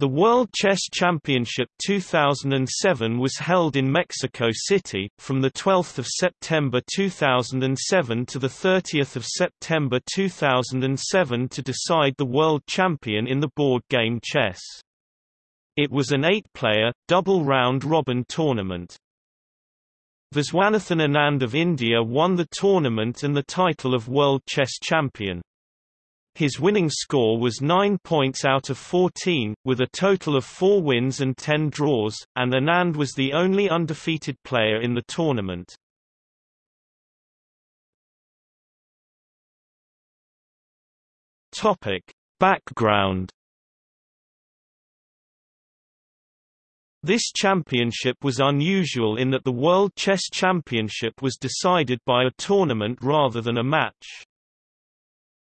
The World Chess Championship 2007 was held in Mexico City, from 12 September 2007 to 30 September 2007 to decide the world champion in the board game chess. It was an eight-player, double round-robin tournament. Viswanathan Anand of India won the tournament and the title of World Chess Champion. His winning score was 9 points out of 14, with a total of 4 wins and 10 draws, and Anand was the only undefeated player in the tournament. Topic: Background This championship was unusual in that the World Chess Championship was decided by a tournament rather than a match.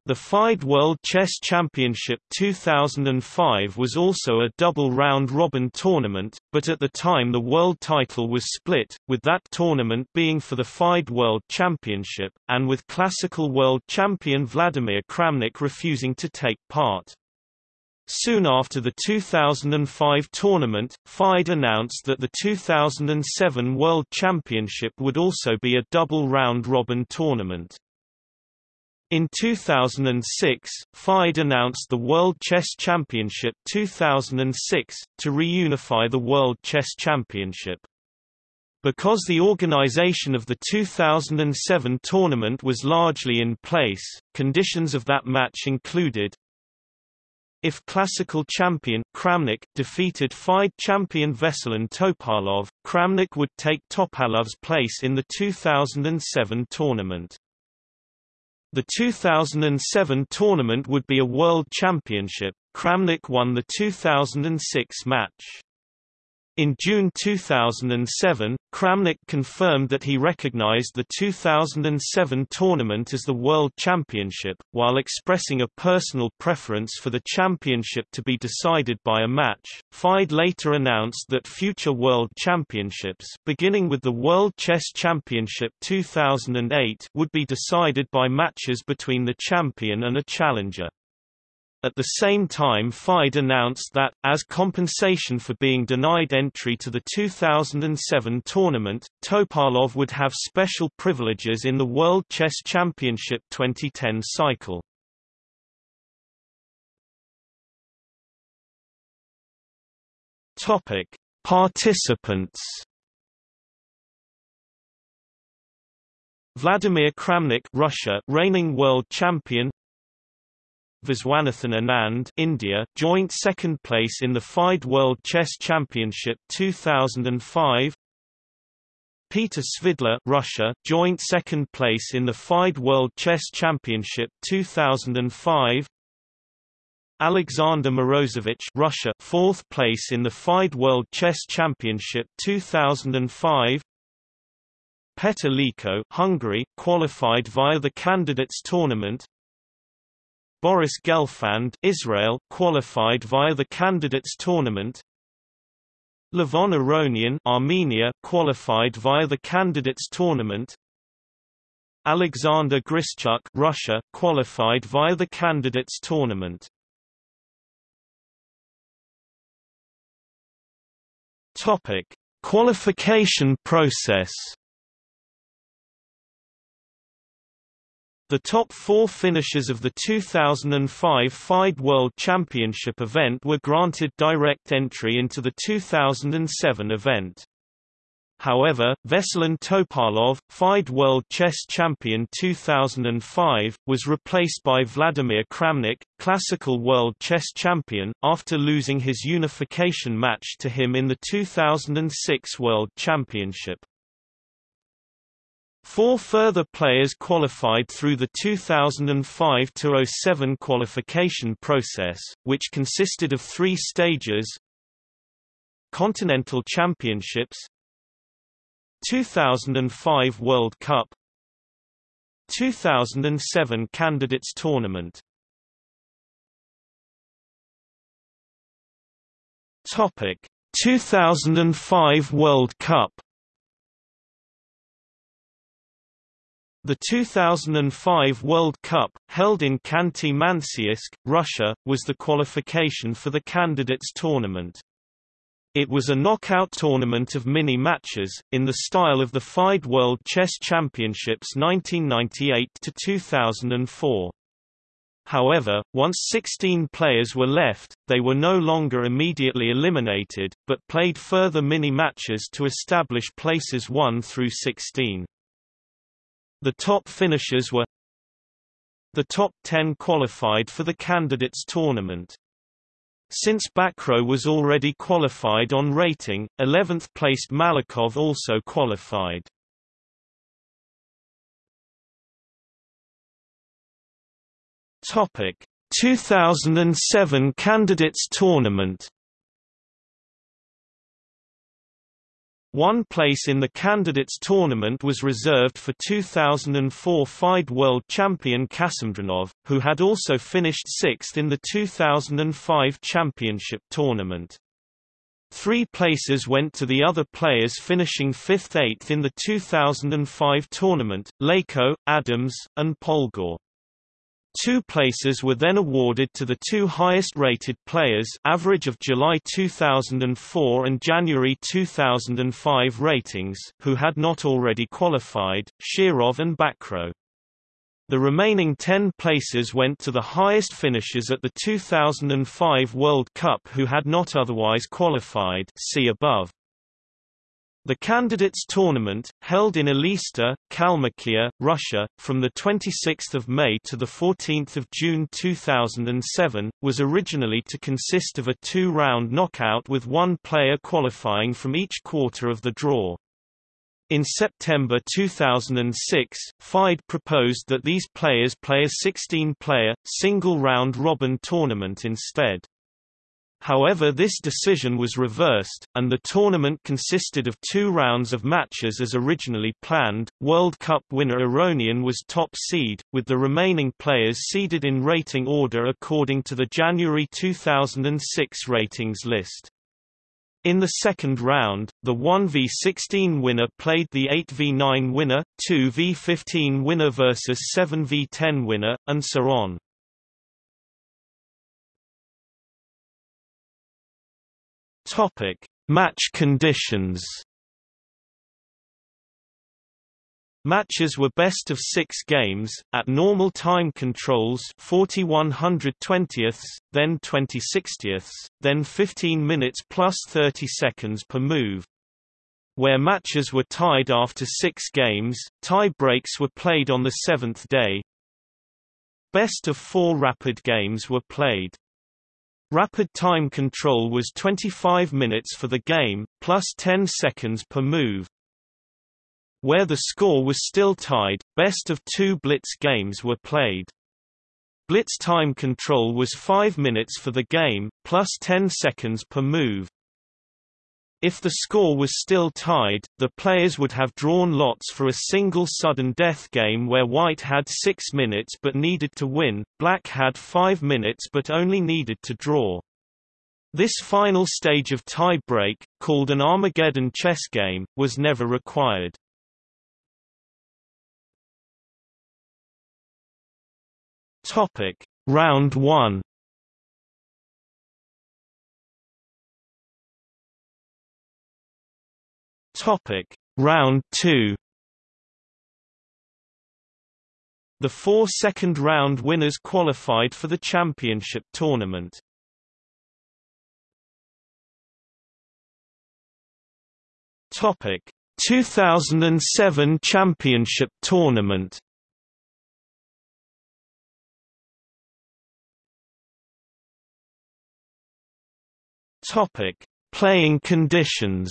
The FIDE World Chess Championship 2005 was also a double round-robin tournament, but at the time the world title was split, with that tournament being for the FIDE World Championship, and with classical world champion Vladimir Kramnik refusing to take part. Soon after the 2005 tournament, FIDE announced that the 2007 World Championship would also be a double round-robin tournament. In 2006, FIDE announced the World Chess Championship 2006, to reunify the World Chess Championship. Because the organization of the 2007 tournament was largely in place, conditions of that match included if classical champion Kramnik defeated FIDE champion Veselin Topalov, Kramnik would take Topalov's place in the 2007 tournament. The 2007 tournament would be a world championship. Kramnik won the 2006 match. In June 2007, Kramnik confirmed that he recognized the 2007 tournament as the World Championship, while expressing a personal preference for the championship to be decided by a match. FIDE later announced that future World Championships beginning with the World Chess Championship 2008 would be decided by matches between the champion and a challenger. At the same time FIDE announced that, as compensation for being denied entry to the 2007 tournament, Topalov would have special privileges in the World Chess Championship 2010 cycle. Topic: Participants. Vladimir Kramnik, Russia, reigning world champion. Viswanathan Anand India joint second place in the FIDE World Chess Championship 2005 Peter Svidler Russia joint second place in the FIDE World Chess Championship 2005 Alexander Morozevich Russia fourth place in the FIDE World Chess Championship 2005 Petr Leko Hungary qualified via the candidates tournament Boris Gelfand Israel qualified via the candidates tournament. Levon Aronian Armenia qualified via the candidates tournament. Alexander Grischuk Russia qualified via the candidates tournament. Topic: Qualification process The top four finishers of the 2005 FIDE World Championship event were granted direct entry into the 2007 event. However, Veselin Topalov, FIDE World Chess Champion 2005, was replaced by Vladimir Kramnik, Classical World Chess Champion, after losing his unification match to him in the 2006 World Championship. Four further players qualified through the 2005-07 qualification process, which consisted of three stages Continental Championships 2005 World Cup 2007 Candidates Tournament. Topic 2005 World Cup The 2005 World Cup, held in Khanty-Mansiysk, Russia, was the qualification for the candidates tournament. It was a knockout tournament of mini-matches, in the style of the FIDE World Chess Championships 1998 to 2004. However, once 16 players were left, they were no longer immediately eliminated, but played further mini-matches to establish places 1 through 16. The top finishers were The top 10 qualified for the candidates tournament. Since Bacrot was already qualified on rating, 11th-placed Malakhov also qualified. Topic 2007 Candidates Tournament One place in the Candidates Tournament was reserved for 2004 FIDE World Champion Kasimdzhanov, who had also finished sixth in the 2005 Championship Tournament. Three places went to the other players finishing 5th-8th in the 2005 tournament, Leko, Adams, and Polgar. Two places were then awarded to the two highest-rated players average of July 2004 and January 2005 ratings who had not already qualified, Shirov and Bacrot. The remaining 10 places went to the highest finishers at the 2005 World Cup who had not otherwise qualified see above. The Candidates Tournament, held in Elista, Kalmykia, Russia, from 26 May to 14 June 2007, was originally to consist of a two-round knockout with one player qualifying from each quarter of the draw. In September 2006, FIDE proposed that these players play a 16-player, single-round robin tournament instead. However this decision was reversed, and the tournament consisted of two rounds of matches as originally planned. World Cup winner Aronian was top seed, with the remaining players seeded in rating order according to the January 2006 ratings list. In the second round, the 1v16 winner played the 8v9 winner, 2v15 winner versus 7v10 winner, and so on. Topic: Match conditions. Matches were best of six games, at normal time controls 40 120ths, then 20 60ths, then 15 minutes plus 30 seconds per move. Where matches were tied after six games, tie breaks were played on the seventh day. Best of four rapid games were played. Rapid time control was 25 minutes for the game, plus 10 seconds per move. Where the score was still tied, best of two blitz games were played. Blitz time control was 5 minutes for the game, plus 10 seconds per move. If the score was still tied, the players would have drawn lots for a single sudden death game where white had 6 minutes but needed to win, black had 5 minutes but only needed to draw. This final stage of tie-break, called an Armageddon chess game, was never required. Round 1 Topic: Round 2. The four second-round winners qualified for the championship tournament. Topic: 2007 championship tournament. Topic: Playing conditions.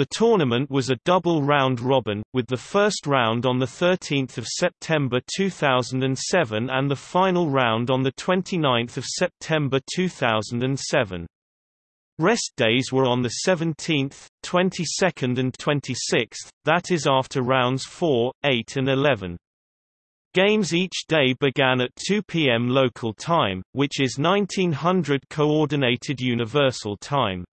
The tournament was a double round robin, with the first round on 13 September 2007 and the final round on 29 September 2007. Rest days were on the 17th, 22nd and 26th, that is after rounds 4, 8 and 11. Games each day began at 2 p.m. local time, which is 1900 Coordinated Universal Time.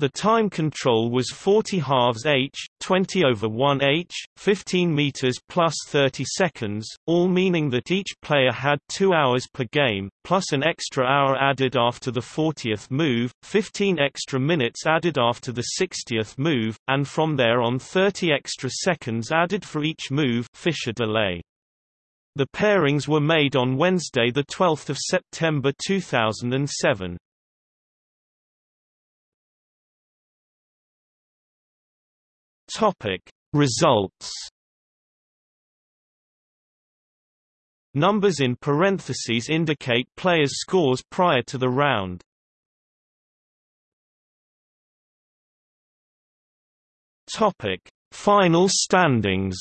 The time control was 40 halves h, 20 over 1 h, 15 meters plus 30 seconds, all meaning that each player had 2 hours per game, plus an extra hour added after the 40th move, 15 extra minutes added after the 60th move, and from there on 30 extra seconds added for each move Fischer delay. The pairings were made on Wednesday 12 September 2007. Topic Results. Numbers in parentheses indicate players' scores prior to the round. Topic Final standings.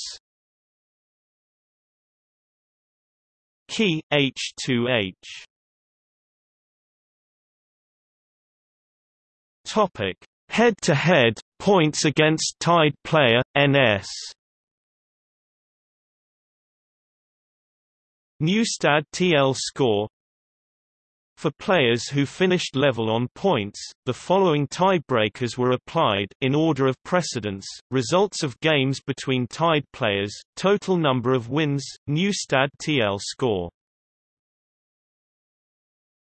Key H2H Topic Head-to-head, points against tied player, NS Newstad TL score. For players who finished level on points, the following tiebreakers were applied in order of precedence, results of games between tied players, total number of wins, Newstad TL score